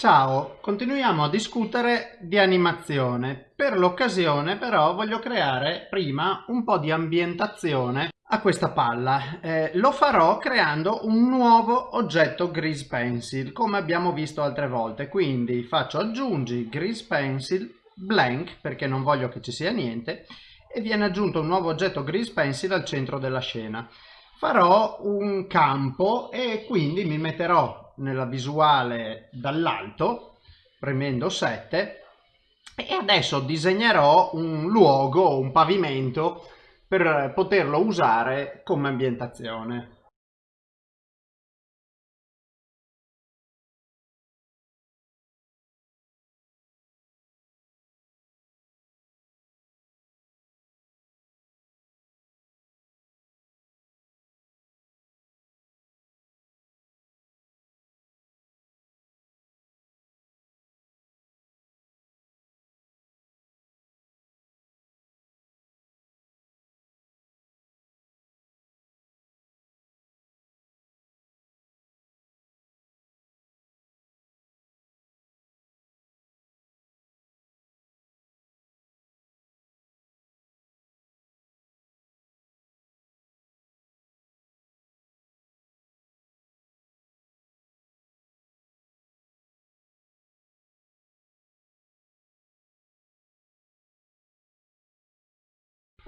Ciao, continuiamo a discutere di animazione. Per l'occasione però voglio creare prima un po' di ambientazione a questa palla. Eh, lo farò creando un nuovo oggetto Grease Pencil, come abbiamo visto altre volte. Quindi faccio aggiungi Grease Pencil blank, perché non voglio che ci sia niente, e viene aggiunto un nuovo oggetto Grease Pencil al centro della scena. Farò un campo e quindi mi metterò nella visuale dall'alto premendo 7 e adesso disegnerò un luogo, un pavimento per poterlo usare come ambientazione.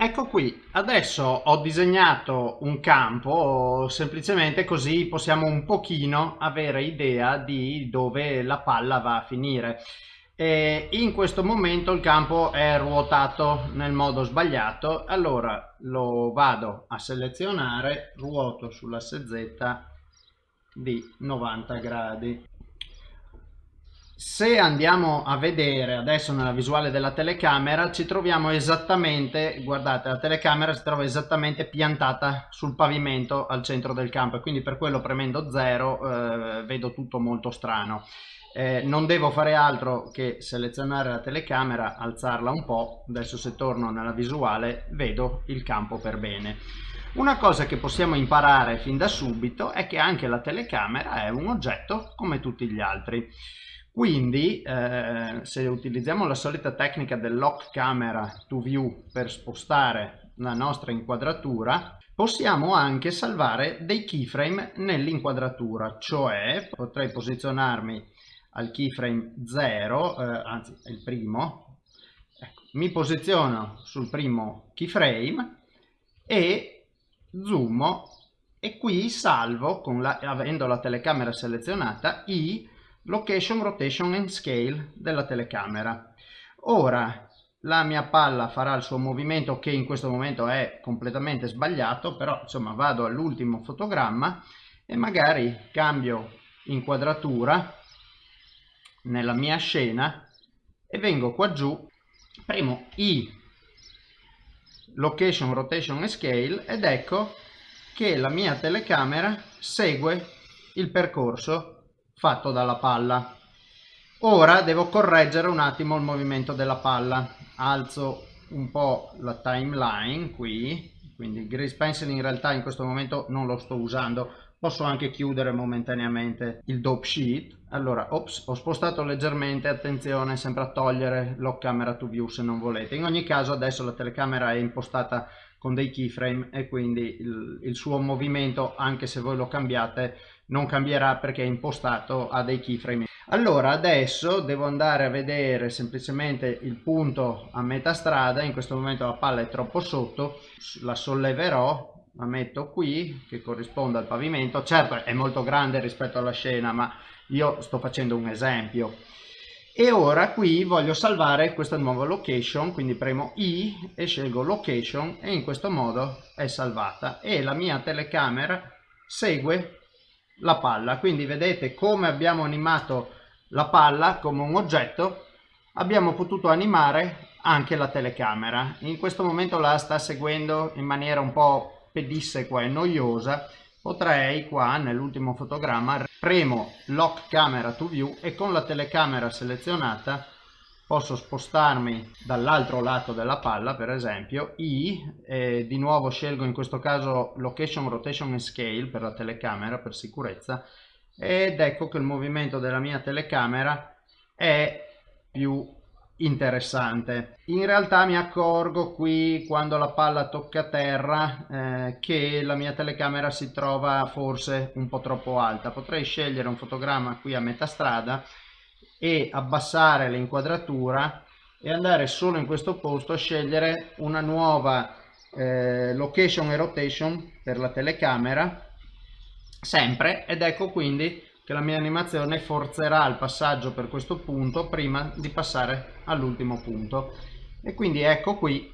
Ecco qui, adesso ho disegnato un campo, semplicemente così possiamo un pochino avere idea di dove la palla va a finire. E in questo momento il campo è ruotato nel modo sbagliato, allora lo vado a selezionare, ruoto sull'asse Z di 90 gradi se andiamo a vedere adesso nella visuale della telecamera ci troviamo esattamente guardate la telecamera si trova esattamente piantata sul pavimento al centro del campo e quindi per quello premendo 0 eh, vedo tutto molto strano. Eh, non devo fare altro che selezionare la telecamera alzarla un po' adesso se torno nella visuale vedo il campo per bene. Una cosa che possiamo imparare fin da subito è che anche la telecamera è un oggetto come tutti gli altri quindi eh, se utilizziamo la solita tecnica del lock camera to view per spostare la nostra inquadratura, possiamo anche salvare dei keyframe nell'inquadratura, cioè potrei posizionarmi al keyframe 0, eh, anzi il primo, ecco, mi posiziono sul primo keyframe e zoomo e qui salvo, la, avendo la telecamera selezionata, i location, rotation and scale della telecamera. Ora la mia palla farà il suo movimento che in questo momento è completamente sbagliato, però insomma vado all'ultimo fotogramma e magari cambio inquadratura nella mia scena e vengo qua giù, premo i location, rotation e scale ed ecco che la mia telecamera segue il percorso fatto dalla palla. Ora devo correggere un attimo il movimento della palla. Alzo un po' la timeline qui, quindi il grease pencil in realtà in questo momento non lo sto usando, posso anche chiudere momentaneamente il dope sheet. Allora, ops, ho spostato leggermente, attenzione sempre a togliere lock camera to view se non volete. In ogni caso adesso la telecamera è impostata con dei keyframe e quindi il, il suo movimento, anche se voi lo cambiate, non cambierà perché è impostato a dei keyframe. Allora adesso devo andare a vedere semplicemente il punto a metà strada, in questo momento la palla è troppo sotto, la solleverò, la metto qui che corrisponde al pavimento, certo è molto grande rispetto alla scena ma io sto facendo un esempio. E ora qui voglio salvare questa nuova location, quindi premo I e scelgo location e in questo modo è salvata. E la mia telecamera segue la palla. Quindi vedete come abbiamo animato la palla come un oggetto. Abbiamo potuto animare anche la telecamera. In questo momento la sta seguendo in maniera un po' pedissequa e noiosa potrei qua nell'ultimo fotogramma premo lock camera to view e con la telecamera selezionata posso spostarmi dall'altro lato della palla per esempio I e di nuovo scelgo in questo caso location rotation and scale per la telecamera per sicurezza ed ecco che il movimento della mia telecamera è più interessante. In realtà mi accorgo qui quando la palla tocca terra eh, che la mia telecamera si trova forse un po' troppo alta. Potrei scegliere un fotogramma qui a metà strada e abbassare l'inquadratura e andare solo in questo posto a scegliere una nuova eh, location e rotation per la telecamera sempre ed ecco quindi che la mia animazione forzerà il passaggio per questo punto prima di passare all'ultimo punto. E quindi ecco qui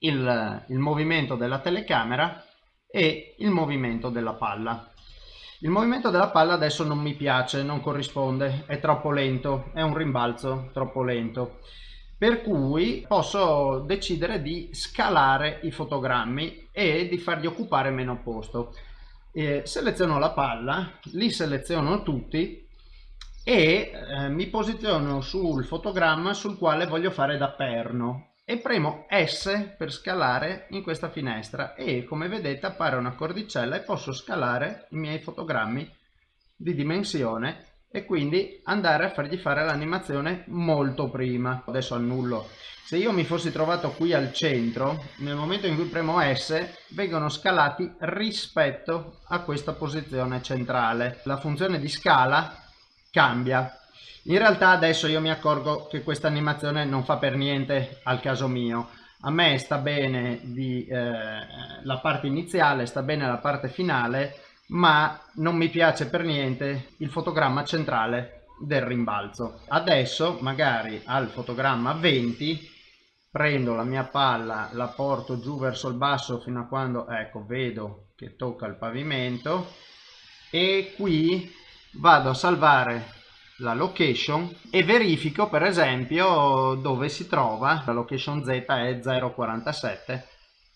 il, il movimento della telecamera e il movimento della palla. Il movimento della palla adesso non mi piace non corrisponde è troppo lento è un rimbalzo troppo lento. Per cui posso decidere di scalare i fotogrammi e di fargli occupare meno posto eh, seleziono la palla, li seleziono tutti e eh, mi posiziono sul fotogramma sul quale voglio fare da perno e premo S per scalare in questa finestra e come vedete appare una cordicella e posso scalare i miei fotogrammi di dimensione e quindi andare a fargli fare l'animazione molto prima. Adesso annullo se io mi fossi trovato qui al centro, nel momento in cui premo S, vengono scalati rispetto a questa posizione centrale. La funzione di scala cambia. In realtà adesso io mi accorgo che questa animazione non fa per niente al caso mio. A me sta bene di, eh, la parte iniziale, sta bene la parte finale, ma non mi piace per niente il fotogramma centrale del rimbalzo. Adesso magari al fotogramma 20 prendo la mia palla, la porto giù verso il basso fino a quando, ecco, vedo che tocca il pavimento e qui vado a salvare la location e verifico per esempio dove si trova, la location Z è 0,47,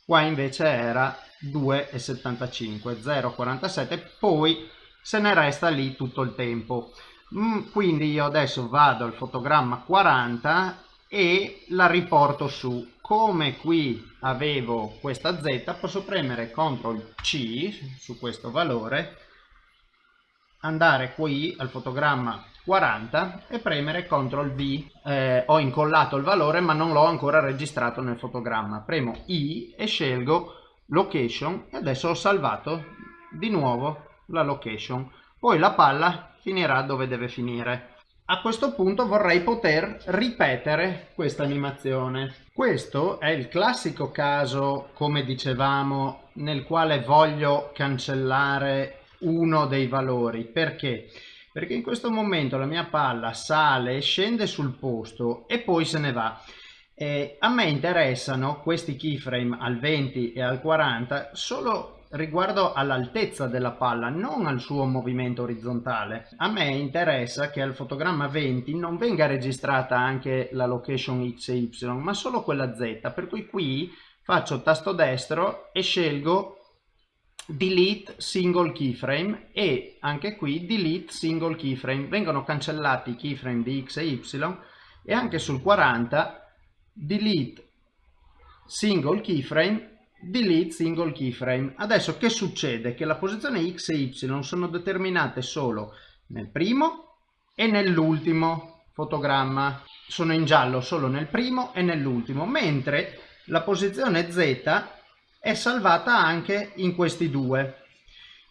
qua invece era 2,75, 0,47, poi se ne resta lì tutto il tempo. Mm, quindi io adesso vado al fotogramma 40 e la riporto su. Come qui avevo questa z posso premere CTRL C su questo valore andare qui al fotogramma 40 e premere CTRL V. Eh, ho incollato il valore ma non l'ho ancora registrato nel fotogramma. Premo I e scelgo location e adesso ho salvato di nuovo la location poi la palla finirà dove deve finire a questo punto vorrei poter ripetere questa animazione. Questo è il classico caso, come dicevamo, nel quale voglio cancellare uno dei valori. Perché? Perché in questo momento la mia palla sale e scende sul posto e poi se ne va. Eh, a me interessano questi keyframe al 20 e al 40 solo riguardo all'altezza della palla, non al suo movimento orizzontale. A me interessa che al fotogramma 20 non venga registrata anche la location X e Y, ma solo quella Z, per cui qui faccio tasto destro e scelgo delete single keyframe e anche qui delete single keyframe. Vengono cancellati i keyframe di X e Y e anche sul 40 delete single keyframe delete single keyframe. Adesso che succede? Che la posizione X e Y sono determinate solo nel primo e nell'ultimo fotogramma. Sono in giallo solo nel primo e nell'ultimo, mentre la posizione Z è salvata anche in questi due.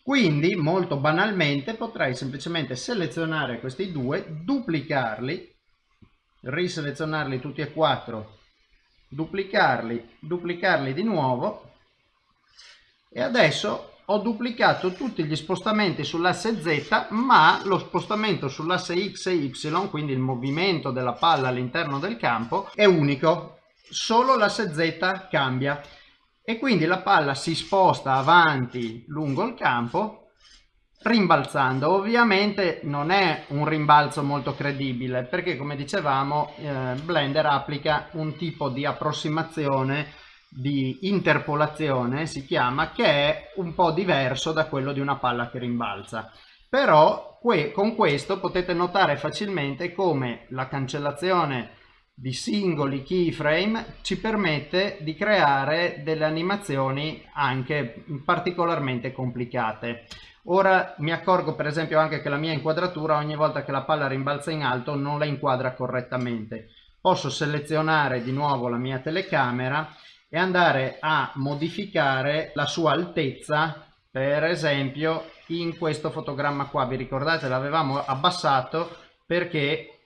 Quindi, molto banalmente, potrei semplicemente selezionare questi due, duplicarli, riselezionarli tutti e quattro duplicarli, duplicarli di nuovo. E adesso ho duplicato tutti gli spostamenti sull'asse Z ma lo spostamento sull'asse X e Y, quindi il movimento della palla all'interno del campo, è unico, solo l'asse Z cambia. E quindi la palla si sposta avanti lungo il campo rimbalzando ovviamente non è un rimbalzo molto credibile perché come dicevamo eh, Blender applica un tipo di approssimazione di interpolazione si chiama che è un po' diverso da quello di una palla che rimbalza però que con questo potete notare facilmente come la cancellazione di singoli keyframe ci permette di creare delle animazioni anche particolarmente complicate. Ora mi accorgo per esempio anche che la mia inquadratura ogni volta che la palla rimbalza in alto non la inquadra correttamente. Posso selezionare di nuovo la mia telecamera e andare a modificare la sua altezza per esempio in questo fotogramma qua. Vi ricordate? L'avevamo abbassato perché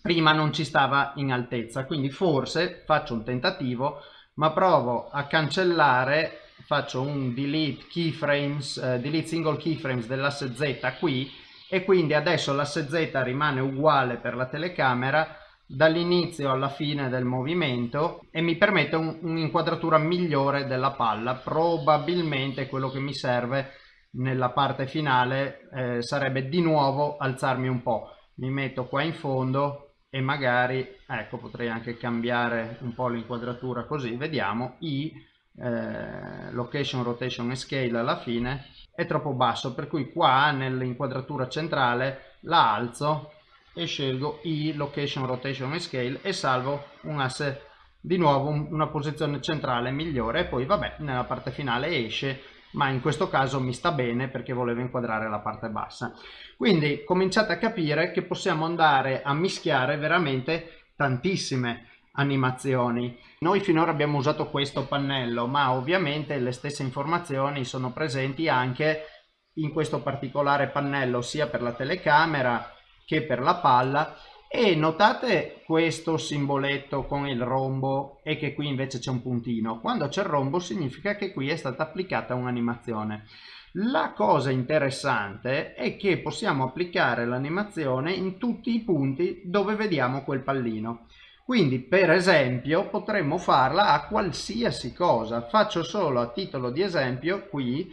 prima non ci stava in altezza. Quindi forse faccio un tentativo ma provo a cancellare faccio un delete keyframes uh, delete single keyframes dell'asse z qui e quindi adesso l'asse z rimane uguale per la telecamera dall'inizio alla fine del movimento e mi permette un'inquadratura migliore della palla. Probabilmente quello che mi serve nella parte finale eh, sarebbe di nuovo alzarmi un po' mi metto qua in fondo e magari ecco potrei anche cambiare un po' l'inquadratura così. Vediamo. I eh, location rotation e scale alla fine è troppo basso per cui qua nell'inquadratura centrale la alzo e scelgo i location rotation e scale e salvo un asse di nuovo una posizione centrale migliore e poi vabbè nella parte finale esce ma in questo caso mi sta bene perché volevo inquadrare la parte bassa. Quindi cominciate a capire che possiamo andare a mischiare veramente tantissime animazioni. Noi finora abbiamo usato questo pannello, ma ovviamente le stesse informazioni sono presenti anche in questo particolare pannello, sia per la telecamera che per la palla. E notate questo simboletto con il rombo e che qui invece c'è un puntino. Quando c'è il rombo significa che qui è stata applicata un'animazione. La cosa interessante è che possiamo applicare l'animazione in tutti i punti dove vediamo quel pallino quindi per esempio potremmo farla a qualsiasi cosa. Faccio solo a titolo di esempio qui.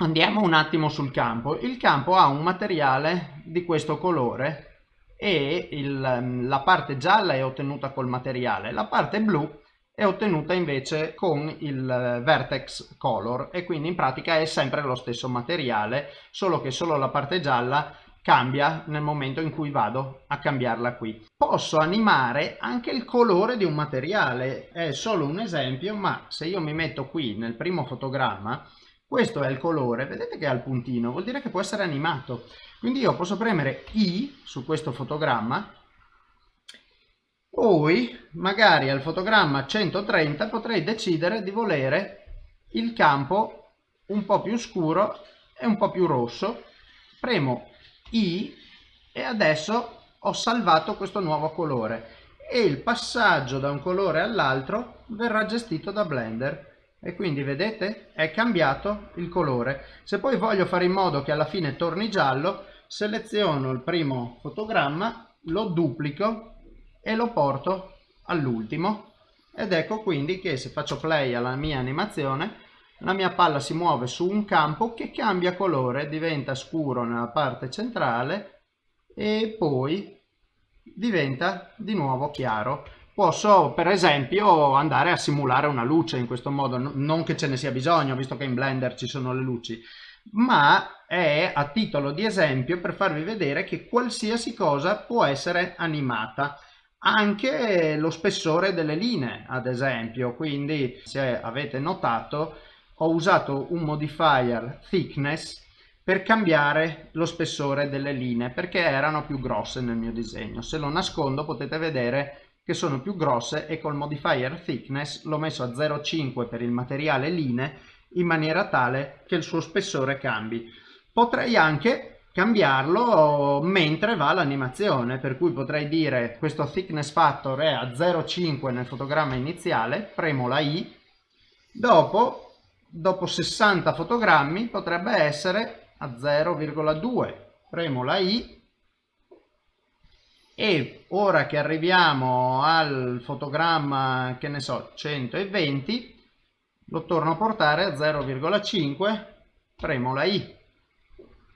Andiamo un attimo sul campo. Il campo ha un materiale di questo colore e il, la parte gialla è ottenuta col materiale, la parte blu è ottenuta invece con il vertex color e quindi in pratica è sempre lo stesso materiale solo che solo la parte gialla cambia nel momento in cui vado a cambiarla qui. Posso animare anche il colore di un materiale, è solo un esempio ma se io mi metto qui nel primo fotogramma questo è il colore, vedete che ha il puntino, vuol dire che può essere animato. Quindi io posso premere I su questo fotogramma, poi magari al fotogramma 130 potrei decidere di volere il campo un po' più scuro e un po' più rosso. Premo I e adesso ho salvato questo nuovo colore. E il passaggio da un colore all'altro verrà gestito da Blender. E quindi vedete è cambiato il colore. Se poi voglio fare in modo che alla fine torni giallo seleziono il primo fotogramma lo duplico e lo porto all'ultimo. Ed ecco quindi che se faccio play alla mia animazione la mia palla si muove su un campo che cambia colore diventa scuro nella parte centrale e poi diventa di nuovo chiaro. Posso per esempio andare a simulare una luce in questo modo, non che ce ne sia bisogno visto che in Blender ci sono le luci, ma è a titolo di esempio per farvi vedere che qualsiasi cosa può essere animata. Anche lo spessore delle linee ad esempio. Quindi se avete notato ho usato un modifier thickness per cambiare lo spessore delle linee perché erano più grosse nel mio disegno se lo nascondo potete vedere che sono più grosse e col modifier thickness l'ho messo a 0,5 per il materiale line in maniera tale che il suo spessore cambi. Potrei anche cambiarlo mentre va l'animazione, per cui potrei dire questo thickness factor è a 0,5 nel fotogramma iniziale, premo la I, dopo, dopo 60 fotogrammi potrebbe essere a 0,2, premo la I. E ora che arriviamo al fotogramma che ne so 120 lo torno a portare a 0,5 premo la i.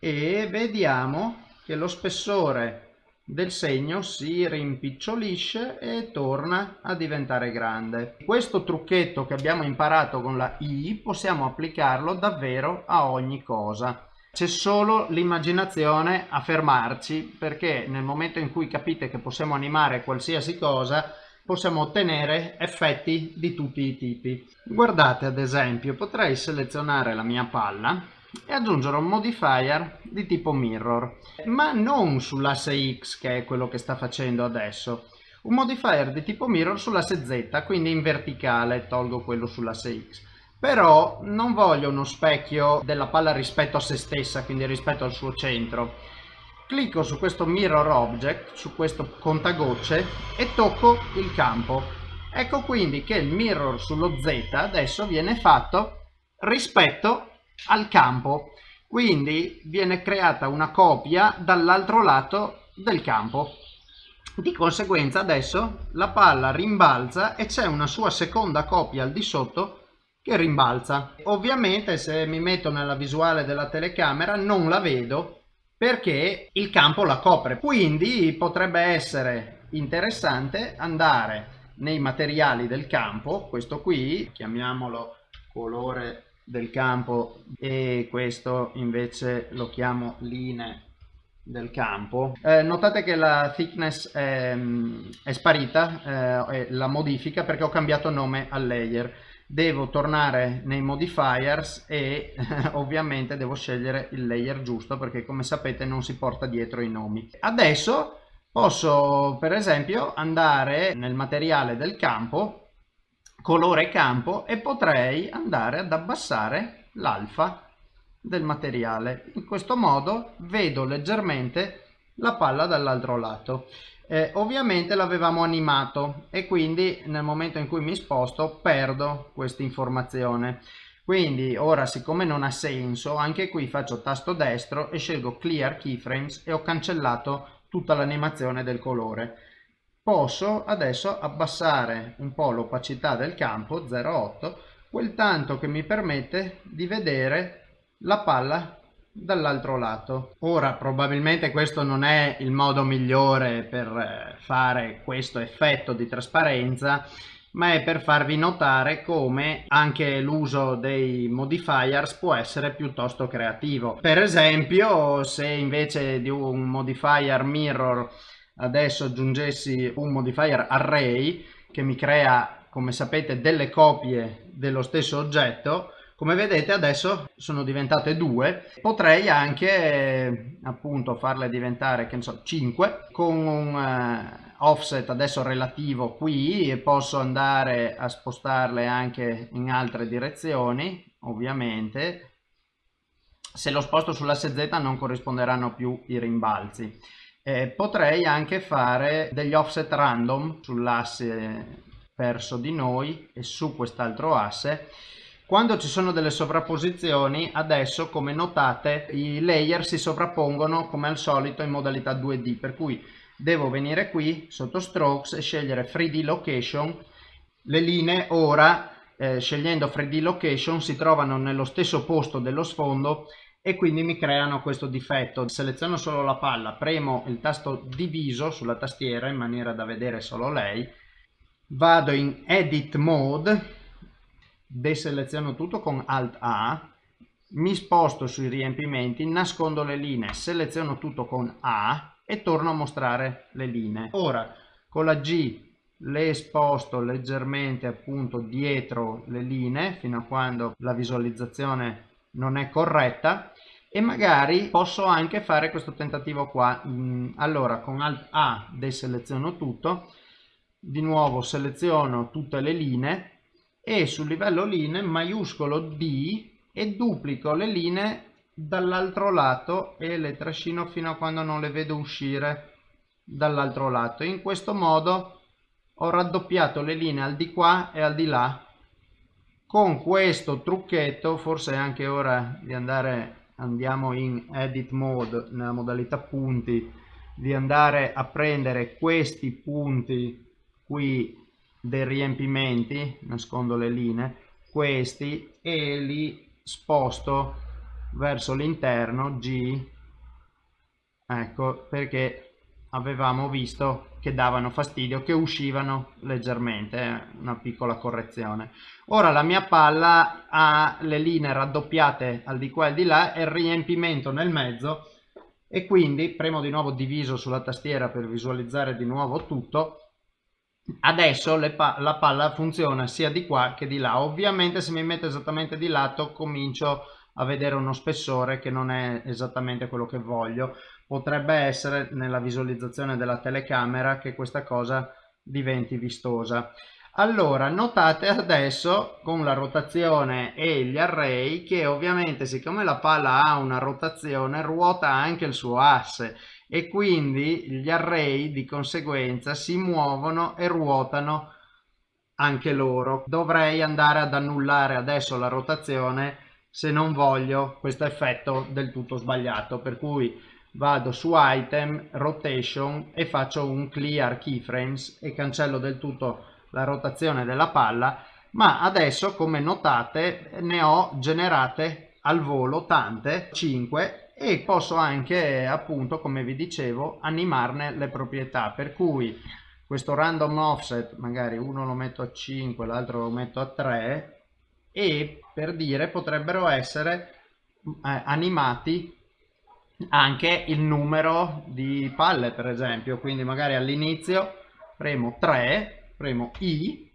E vediamo che lo spessore del segno si rimpicciolisce e torna a diventare grande. Questo trucchetto che abbiamo imparato con la I possiamo applicarlo davvero a ogni cosa. c'è solo l'immaginazione a fermarci perché nel momento in cui capite che possiamo animare qualsiasi cosa possiamo ottenere effetti di tutti i tipi. Guardate ad esempio potrei selezionare la mia palla e aggiungere un modifier di tipo mirror ma non sull'asse X che è quello che sta facendo adesso un modifier di tipo mirror sull'asse Z quindi in verticale tolgo quello sull'asse X però non voglio uno specchio della palla rispetto a se stessa, quindi rispetto al suo centro. Clicco su questo mirror object, su questo contagocce e tocco il campo. Ecco quindi che il mirror sullo Z adesso viene fatto rispetto al campo. Quindi viene creata una copia dall'altro lato del campo. Di conseguenza adesso la palla rimbalza e c'è una sua seconda copia al di sotto che rimbalza. Ovviamente se mi metto nella visuale della telecamera non la vedo perché il campo la copre. Quindi potrebbe essere interessante andare nei materiali del campo, questo qui, chiamiamolo colore del campo e questo invece lo chiamo linee del campo eh, notate che la thickness è, è sparita eh, la modifica perché ho cambiato nome al layer devo tornare nei modifiers e ovviamente devo scegliere il layer giusto perché come sapete non si porta dietro i nomi. Adesso posso per esempio andare nel materiale del campo, colore campo e potrei andare ad abbassare l'alfa del materiale. In questo modo vedo leggermente la palla dall'altro lato. Eh, ovviamente l'avevamo animato e quindi nel momento in cui mi sposto perdo questa informazione. Quindi ora siccome non ha senso, anche qui faccio tasto destro e scelgo Clear Keyframes e ho cancellato tutta l'animazione del colore. Posso adesso abbassare un po' l'opacità del campo 0,8 quel tanto che mi permette di vedere la palla dall'altro lato. Ora probabilmente questo non è il modo migliore per eh, fare questo effetto di trasparenza ma è per farvi notare come anche l'uso dei modifiers può essere piuttosto creativo. Per esempio se invece di un modifier mirror adesso aggiungessi un modifier array che mi crea come sapete delle copie dello stesso oggetto. Come vedete adesso sono diventate due. Potrei anche appunto farle diventare che ne so 5 con un uh, offset adesso relativo qui e posso andare a spostarle anche in altre direzioni ovviamente. Se lo sposto sull'asse Z non corrisponderanno più i rimbalzi eh, potrei anche fare degli offset random sull'asse verso di noi e su quest'altro asse quando ci sono delle sovrapposizioni, adesso come notate i layer si sovrappongono come al solito in modalità 2D, per cui devo venire qui sotto strokes e scegliere 3D location. Le linee ora, eh, scegliendo 3D location, si trovano nello stesso posto dello sfondo e quindi mi creano questo difetto. Seleziono solo la palla, premo il tasto diviso sulla tastiera in maniera da vedere solo lei, vado in edit mode deseleziono tutto con Alt A, mi sposto sui riempimenti, nascondo le linee, seleziono tutto con A e torno a mostrare le linee. Ora con la G le sposto leggermente appunto dietro le linee fino a quando la visualizzazione non è corretta e magari posso anche fare questo tentativo qua mm, allora con alt a deseleziono tutto di nuovo seleziono tutte le linee e sul livello linee maiuscolo D e duplico le linee dall'altro lato e le trascino fino a quando non le vedo uscire dall'altro lato. In questo modo ho raddoppiato le linee al di qua e al di là. Con questo trucchetto, forse è anche ora di andare, andiamo in edit mode, nella modalità punti, di andare a prendere questi punti qui dei riempimenti, nascondo le linee, questi e li sposto verso l'interno G, ecco perché avevamo visto che davano fastidio, che uscivano leggermente, eh, una piccola correzione. Ora la mia palla ha le linee raddoppiate al di qua e al di là e il riempimento nel mezzo e quindi premo di nuovo diviso sulla tastiera per visualizzare di nuovo tutto adesso pa la palla funziona sia di qua che di là ovviamente se mi metto esattamente di lato comincio a vedere uno spessore che non è esattamente quello che voglio potrebbe essere nella visualizzazione della telecamera che questa cosa diventi vistosa. Allora, notate adesso con la rotazione e gli array che ovviamente siccome la palla ha una rotazione ruota anche il suo asse e quindi gli array di conseguenza si muovono e ruotano anche loro. Dovrei andare ad annullare adesso la rotazione se non voglio questo effetto del tutto sbagliato per cui vado su item rotation e faccio un clear keyframes e cancello del tutto la rotazione della palla ma adesso come notate ne ho generate al volo tante 5 e posso anche appunto come vi dicevo animarne le proprietà. Per cui questo random offset magari uno lo metto a 5 l'altro lo metto a 3 e per dire potrebbero essere eh, animati anche il numero di palle per esempio. Quindi magari all'inizio premo 3 premo i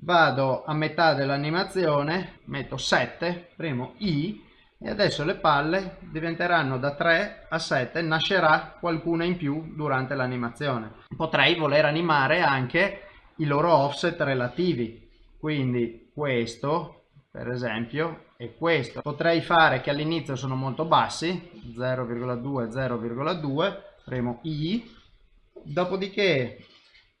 vado a metà dell'animazione metto 7 premo i e adesso le palle diventeranno da 3 a 7 nascerà qualcuna in più durante l'animazione. Potrei voler animare anche i loro offset relativi. Quindi questo per esempio è questo potrei fare che all'inizio sono molto bassi 0,2 0,2 premo i. Dopodiché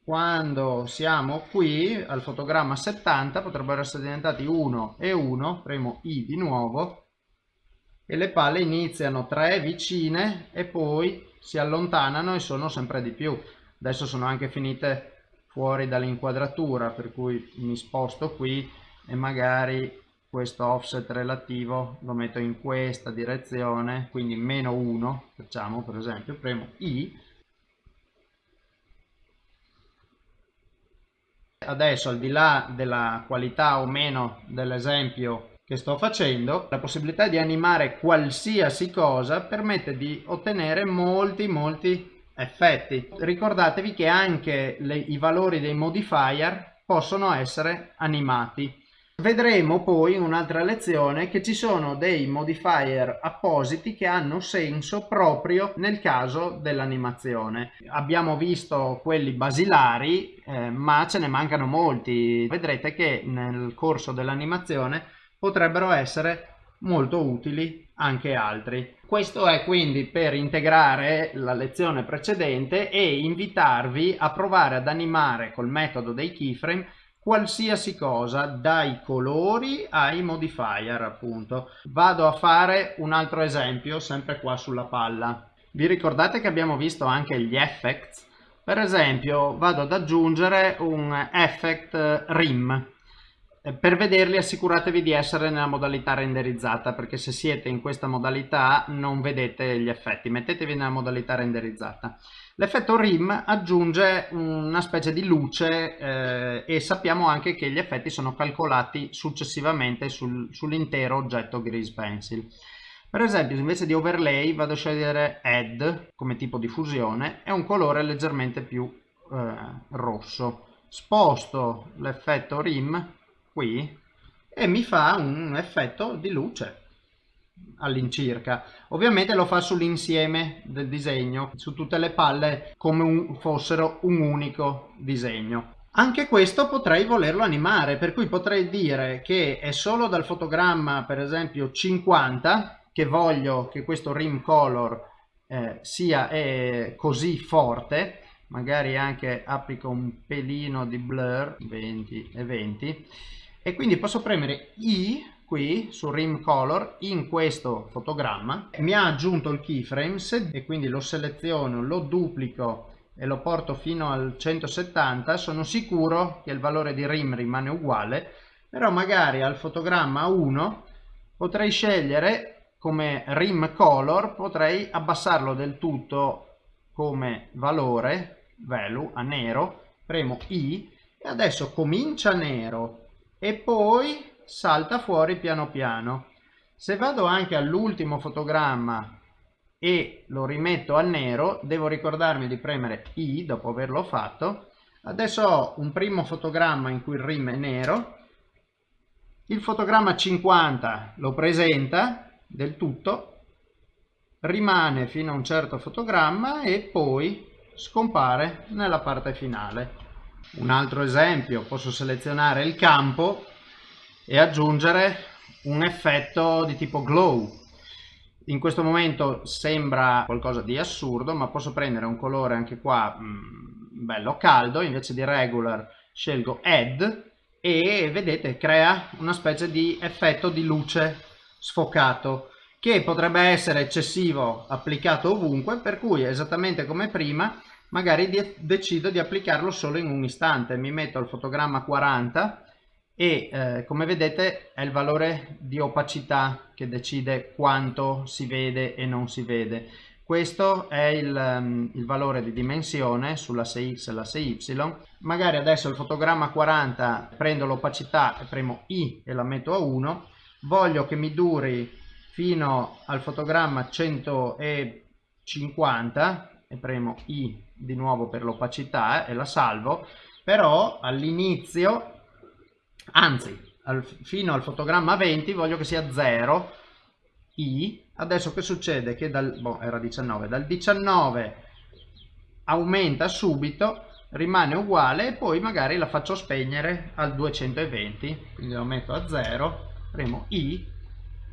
quando siamo qui al fotogramma 70 potrebbero essere diventati 1 e 1 premo i di nuovo e le palle iniziano 3 vicine e poi si allontanano e sono sempre di più. Adesso sono anche finite fuori dall'inquadratura per cui mi sposto qui e magari questo offset relativo lo metto in questa direzione quindi meno 1 facciamo per esempio premo i. Adesso al di là della qualità o meno dell'esempio che sto facendo la possibilità di animare qualsiasi cosa permette di ottenere molti molti effetti. Ricordatevi che anche le, i valori dei modifier possono essere animati Vedremo poi in un'altra lezione che ci sono dei modifier appositi che hanno senso proprio nel caso dell'animazione. Abbiamo visto quelli basilari eh, ma ce ne mancano molti. Vedrete che nel corso dell'animazione potrebbero essere molto utili anche altri. Questo è quindi per integrare la lezione precedente e invitarvi a provare ad animare col metodo dei keyframe qualsiasi cosa dai colori ai modifier appunto. Vado a fare un altro esempio sempre qua sulla palla. Vi ricordate che abbiamo visto anche gli effects? Per esempio vado ad aggiungere un effect rim. Per vederli assicuratevi di essere nella modalità renderizzata perché se siete in questa modalità non vedete gli effetti. Mettetevi nella modalità renderizzata L'effetto RIM aggiunge una specie di luce eh, e sappiamo anche che gli effetti sono calcolati successivamente sul, sull'intero oggetto Grease Pencil. Per esempio invece di overlay vado a scegliere add come tipo di fusione e un colore leggermente più eh, rosso. Sposto l'effetto RIM qui e mi fa un effetto di luce all'incirca. Ovviamente lo fa sull'insieme del disegno, su tutte le palle come un, fossero un unico disegno. Anche questo potrei volerlo animare, per cui potrei dire che è solo dal fotogramma, per esempio 50, che voglio che questo rim color eh, sia eh, così forte, magari anche applico un pelino di blur, 20 e 20, e quindi posso premere I qui su rim color in questo fotogramma. Mi ha aggiunto il keyframes e quindi lo seleziono lo duplico e lo porto fino al 170 sono sicuro che il valore di rim rimane uguale però magari al fotogramma 1 potrei scegliere come rim color potrei abbassarlo del tutto come valore, value, a nero, premo I e adesso comincia nero. E poi salta fuori piano piano. Se vado anche all'ultimo fotogramma e lo rimetto a nero, devo ricordarmi di premere I dopo averlo fatto. Adesso ho un primo fotogramma in cui il rim è nero, il fotogramma 50 lo presenta del tutto, rimane fino a un certo fotogramma e poi scompare nella parte finale. Un altro esempio, posso selezionare il campo e aggiungere un effetto di tipo glow. In questo momento sembra qualcosa di assurdo, ma posso prendere un colore anche qua mh, mm, bello caldo, invece di regular scelgo add e vedete crea una specie di effetto di luce sfocato che potrebbe essere eccessivo applicato ovunque, per cui esattamente come prima magari de decido di applicarlo solo in un istante, mi metto il fotogramma 40 e eh, come vedete è il valore di opacità che decide quanto si vede e non si vede. Questo è il, um, il valore di dimensione sull'asse X e l'asse Y. Magari adesso il fotogramma 40 prendo l'opacità e premo I e la metto a 1. Voglio che mi duri fino al fotogramma 150 e premo I di nuovo per l'opacità e la salvo, però all'inizio, anzi al, fino al fotogramma 20 voglio che sia 0 I, adesso che succede? Che dal, boh, era 19, dal 19 aumenta subito, rimane uguale e poi magari la faccio spegnere al 220, quindi lo metto a 0, premo I.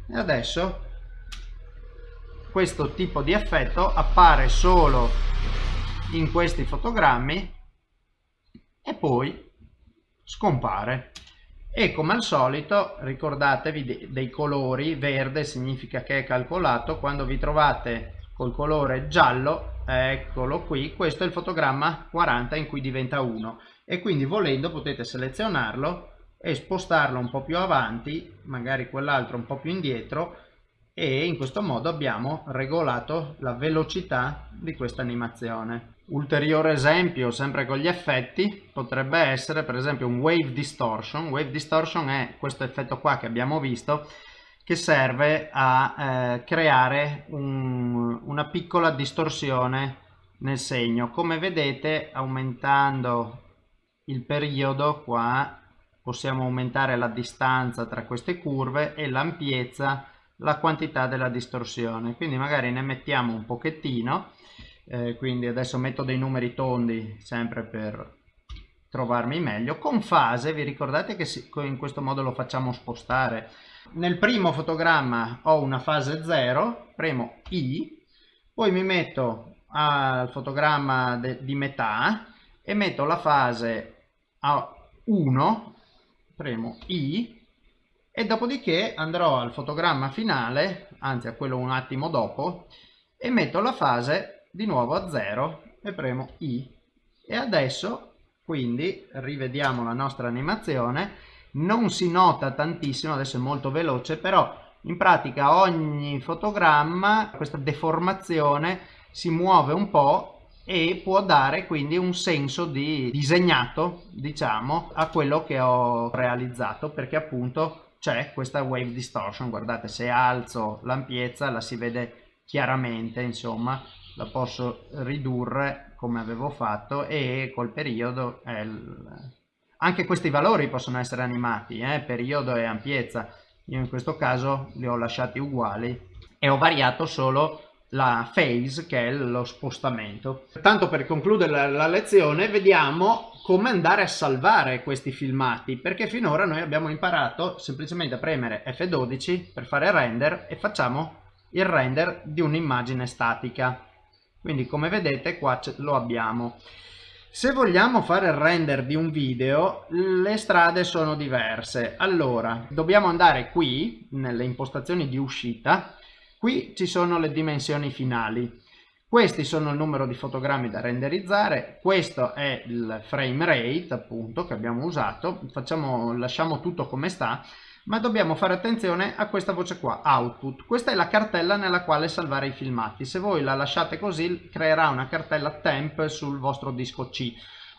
E adesso questo tipo di effetto appare solo in questi fotogrammi e poi scompare e come al solito ricordatevi dei colori. Verde significa che è calcolato. Quando vi trovate col colore giallo eccolo qui. Questo è il fotogramma 40 in cui diventa 1 e quindi volendo potete selezionarlo e spostarlo un po' più avanti magari quell'altro un po' più indietro e in questo modo abbiamo regolato la velocità di questa animazione. Ulteriore esempio, sempre con gli effetti, potrebbe essere per esempio un wave distortion. Wave distortion è questo effetto qua che abbiamo visto che serve a eh, creare un, una piccola distorsione nel segno. Come vedete aumentando il periodo qua possiamo aumentare la distanza tra queste curve e l'ampiezza la quantità della distorsione. Quindi magari ne mettiamo un pochettino eh, quindi adesso metto dei numeri tondi sempre per trovarmi meglio. Con fase vi ricordate che in questo modo lo facciamo spostare? Nel primo fotogramma ho una fase 0 premo i poi mi metto al fotogramma di metà e metto la fase a 1 premo i e dopodiché andrò al fotogramma finale, anzi a quello un attimo dopo, e metto la fase di nuovo a 0 e premo I. E adesso, quindi, rivediamo la nostra animazione, non si nota tantissimo, adesso è molto veloce, però in pratica ogni fotogramma, questa deformazione, si muove un po' e può dare quindi un senso di disegnato, diciamo, a quello che ho realizzato, perché appunto c'è questa wave distortion guardate se alzo l'ampiezza la si vede chiaramente insomma la posso ridurre come avevo fatto e col periodo il... anche questi valori possono essere animati eh? periodo e ampiezza io in questo caso li ho lasciati uguali e ho variato solo la phase che è lo spostamento. Tanto per concludere la, la lezione vediamo come andare a salvare questi filmati perché finora noi abbiamo imparato semplicemente a premere F12 per fare render e facciamo il render di un'immagine statica. Quindi come vedete qua lo abbiamo. Se vogliamo fare il render di un video le strade sono diverse. Allora dobbiamo andare qui nelle impostazioni di uscita. Qui ci sono le dimensioni finali questi sono il numero di fotogrammi da renderizzare, questo è il frame rate appunto che abbiamo usato, Facciamo, lasciamo tutto come sta, ma dobbiamo fare attenzione a questa voce qua, output. Questa è la cartella nella quale salvare i filmati. Se voi la lasciate così creerà una cartella temp sul vostro disco C.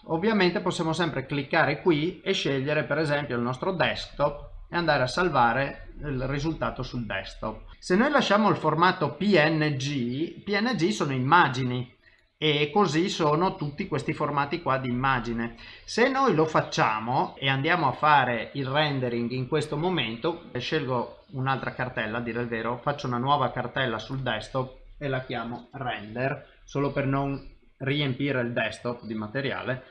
Ovviamente possiamo sempre cliccare qui e scegliere per esempio il nostro desktop e andare a salvare il risultato sul desktop. Se noi lasciamo il formato PNG, PNG sono immagini, e così sono tutti questi formati qua di immagine. Se noi lo facciamo e andiamo a fare il rendering in questo momento scelgo un'altra cartella a dire il vero faccio una nuova cartella sul desktop e la chiamo render solo per non riempire il desktop di materiale.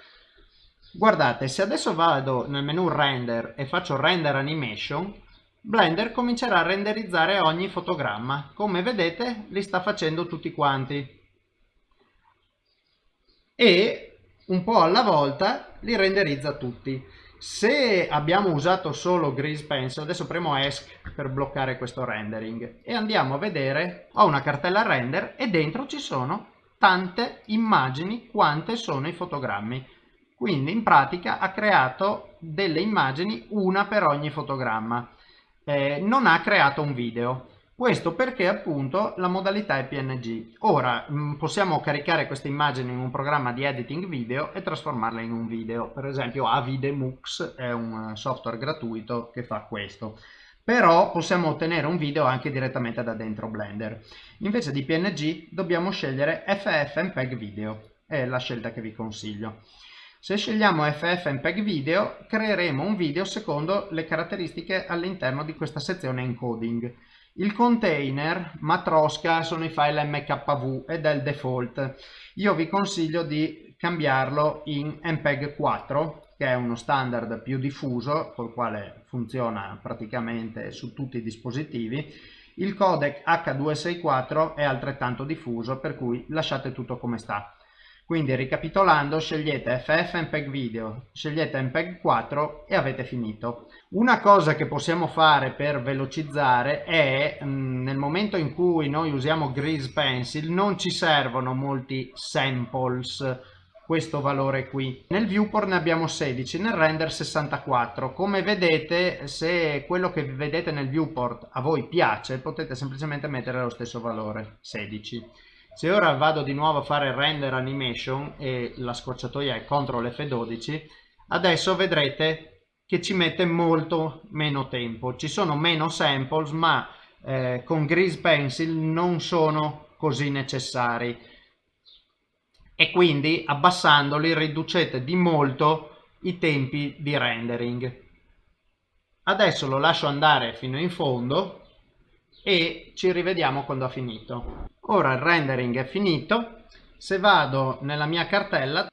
Guardate se adesso vado nel menu render e faccio render animation Blender comincerà a renderizzare ogni fotogramma come vedete li sta facendo tutti quanti e un po' alla volta li renderizza tutti. Se abbiamo usato solo Grease Pencil, adesso premo ESC per bloccare questo rendering e andiamo a vedere, ho una cartella render e dentro ci sono tante immagini quante sono i fotogrammi. Quindi in pratica ha creato delle immagini, una per ogni fotogramma. Eh, non ha creato un video. Questo perché appunto la modalità è PNG. Ora mh, mm, possiamo caricare queste immagini in un programma di editing video e trasformarle in un video. Per esempio Avidemux è un eh, software gratuito che fa questo. Però possiamo ottenere un video anche direttamente da dentro Blender. Invece di PNG dobbiamo scegliere FFmpeg Video. È la scelta che vi consiglio. Se scegliamo FFmpeg Video creeremo un video secondo le caratteristiche all'interno di questa sezione encoding. Il container matrosca sono i file mkv ed è il default. Io vi consiglio di cambiarlo in MPEG 4 che è uno standard più diffuso col quale funziona praticamente su tutti i dispositivi. Il codec H264 è altrettanto diffuso per cui lasciate tutto come sta. Quindi ricapitolando scegliete FF Video, scegliete MPEG 4 e avete finito. Una cosa che possiamo fare per velocizzare è mm, nel momento in cui noi usiamo Grease Pencil non ci servono molti samples questo valore qui. Nel viewport ne abbiamo 16, nel render 64. Come vedete se quello che vedete nel viewport a voi piace potete semplicemente mettere lo stesso valore 16 se ora vado di nuovo a fare render animation e la scorciatoia è CTRL F12 adesso vedrete che ci mette molto meno tempo. Ci sono meno samples ma eh, con Grease Pencil non sono così necessari. E quindi abbassandoli riducete di molto i tempi di rendering. Adesso lo lascio andare fino in fondo e ci rivediamo quando ha finito. Ora il rendering è finito, se vado nella mia cartella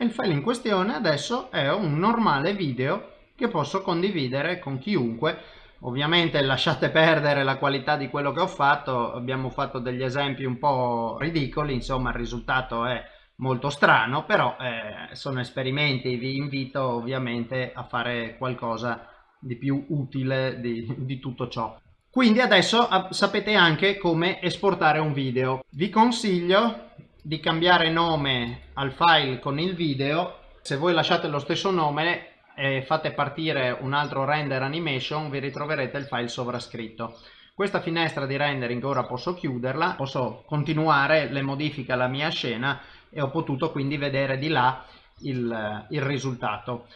il file in questione adesso è un normale video che posso condividere con chiunque. Ovviamente lasciate perdere la qualità di quello che ho fatto. Abbiamo fatto degli esempi un po' ridicoli insomma il risultato è molto strano però eh, sono esperimenti. Vi invito ovviamente a fare qualcosa di più utile di, di tutto ciò quindi adesso sapete anche come esportare un video. Vi consiglio di cambiare nome al file con il video. Se voi lasciate lo stesso nome e fate partire un altro render animation vi ritroverete il file sovrascritto. Questa finestra di rendering ora posso chiuderla, posso continuare le modifiche alla mia scena e ho potuto quindi vedere di là il, il risultato.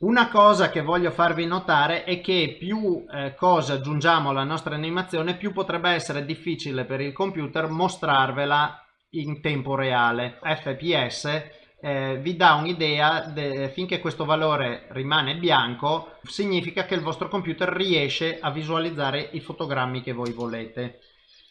Una cosa che voglio farvi notare è che più eh, cose aggiungiamo alla nostra animazione più potrebbe essere difficile per il computer mostrarvela in tempo reale. FPS eh, vi dà un'idea finché questo valore rimane bianco significa che il vostro computer riesce a visualizzare i fotogrammi che voi volete.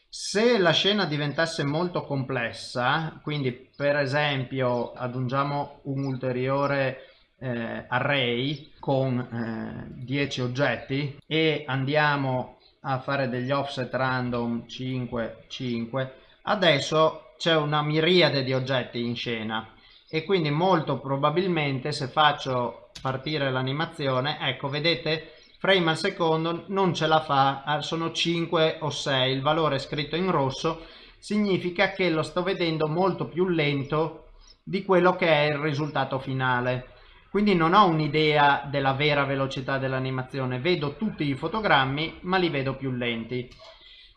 Se la scena diventasse molto complessa, quindi per esempio aggiungiamo un ulteriore eh, array con eh, 10 oggetti e andiamo a fare degli offset random 5 5 adesso c'è una miriade di oggetti in scena e quindi molto probabilmente se faccio partire l'animazione ecco vedete frame al secondo non ce la fa ah, sono 5 o 6 il valore scritto in rosso significa che lo sto vedendo molto più lento di quello che è il risultato finale quindi non ho un'idea della vera velocità dell'animazione, vedo tutti i fotogrammi ma li vedo più lenti.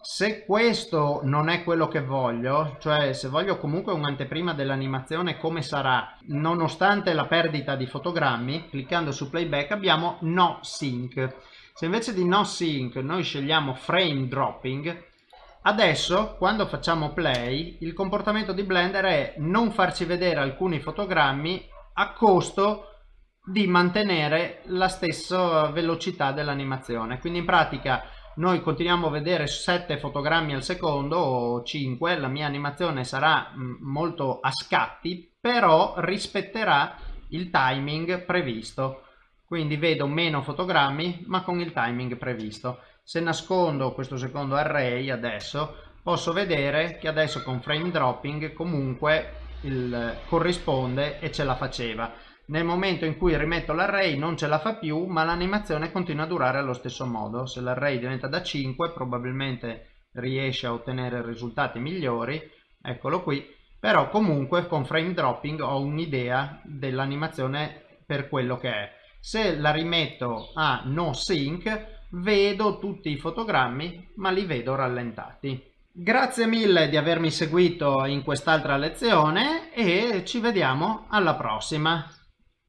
Se questo non è quello che voglio, cioè se voglio comunque un'anteprima dell'animazione come sarà, nonostante la perdita di fotogrammi, cliccando su playback abbiamo no sync. Se invece di no sync noi scegliamo frame dropping, adesso quando facciamo play il comportamento di Blender è non farci vedere alcuni fotogrammi a costo di mantenere la stessa velocità dell'animazione. Quindi in pratica noi continuiamo a vedere 7 fotogrammi al secondo o 5 la mia animazione sarà mm, molto a scatti però rispetterà il timing previsto. Quindi vedo meno fotogrammi ma con il timing previsto. Se nascondo questo secondo array adesso posso vedere che adesso con frame dropping comunque il corrisponde e ce la faceva nel momento in cui rimetto l'array non ce la fa più ma l'animazione continua a durare allo stesso modo. Se l'array diventa da 5 probabilmente riesce a ottenere risultati migliori. Eccolo qui. Però comunque con frame dropping ho un'idea dell'animazione per quello che è. Se la rimetto a no sync vedo tutti i fotogrammi ma li vedo rallentati. Grazie mille di avermi seguito in quest'altra lezione e ci vediamo alla prossima.